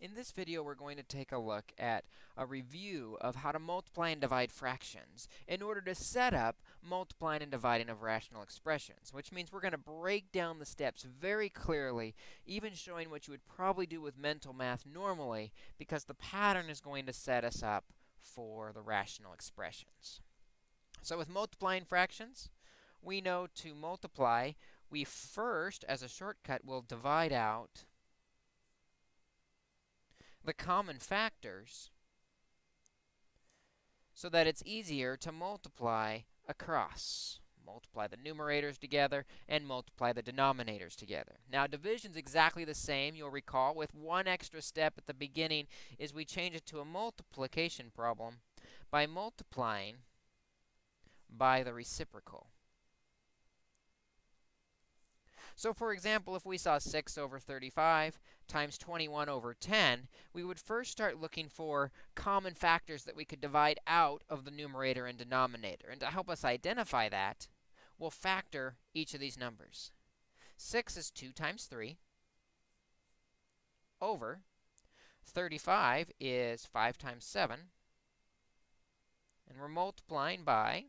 In this video, we're going to take a look at a review of how to multiply and divide fractions in order to set up multiplying and dividing of rational expressions, which means we're going to break down the steps very clearly, even showing what you would probably do with mental math normally, because the pattern is going to set us up for the rational expressions. So with multiplying fractions, we know to multiply, we first, as a shortcut, will divide out the common factors so that it's easier to multiply across. Multiply the numerators together and multiply the denominators together. Now, division's exactly the same, you'll recall, with one extra step at the beginning is we change it to a multiplication problem by multiplying by the reciprocal. So for example, if we saw 6 over 35 times 21 over 10, we would first start looking for common factors that we could divide out of the numerator and denominator. And to help us identify that, we'll factor each of these numbers. 6 is 2 times 3 over 35 is 5 times 7. And we're multiplying by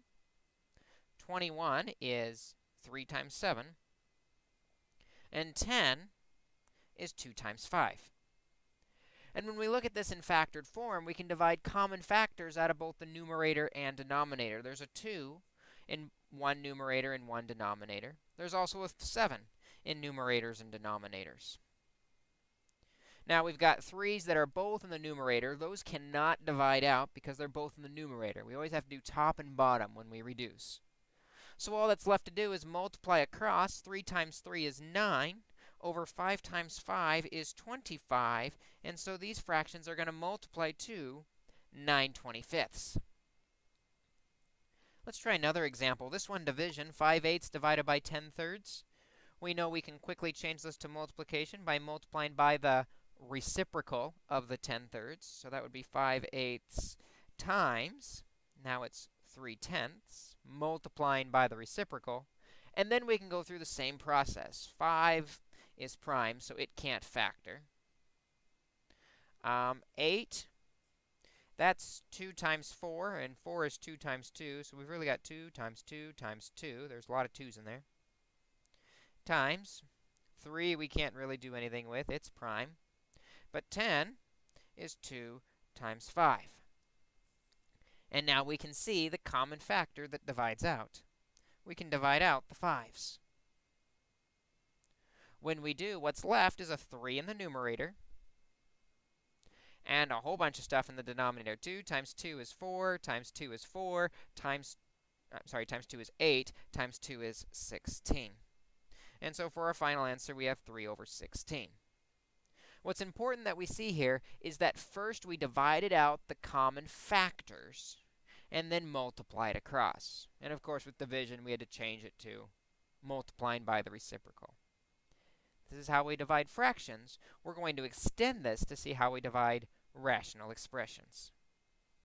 21 is 3 times 7 and 10 is 2 times 5. And when we look at this in factored form, we can divide common factors out of both the numerator and denominator. There's a 2 in one numerator and one denominator. There's also a 7 in numerators and denominators. Now, we've got 3's that are both in the numerator. Those cannot divide out because they're both in the numerator. We always have to do top and bottom when we reduce. So all that's left to do is multiply across. 3 times 3 is 9 over 5 times 5 is 25. And so these fractions are going to multiply to 9 25ths. Let's try another example. This one, division, 5 eighths divided by 10 thirds. We know we can quickly change this to multiplication by multiplying by the reciprocal of the 10 thirds. So that would be 5 eighths times, now it's 3 tenths, multiplying by the reciprocal. And then we can go through the same process. 5 is prime, so it can't factor. Um, 8, that's 2 times 4, and 4 is 2 times 2. So we've really got 2 times 2 times 2. There's a lot of 2's in there. Times 3 we can't really do anything with. It's prime. But 10 is 2 times 5. And now we can see the common factor that divides out. We can divide out the 5's. When we do, what's left is a 3 in the numerator and a whole bunch of stuff in the denominator. 2 times 2 is 4, times 2 is 4, times, I'm sorry, times 2 is 8, times 2 is 16. And so for our final answer, we have 3 over 16. What's important that we see here is that first we divided out the common factors and then multiplied across. And of course, with division, we had to change it to multiplying by the reciprocal. This is how we divide fractions. We're going to extend this to see how we divide rational expressions.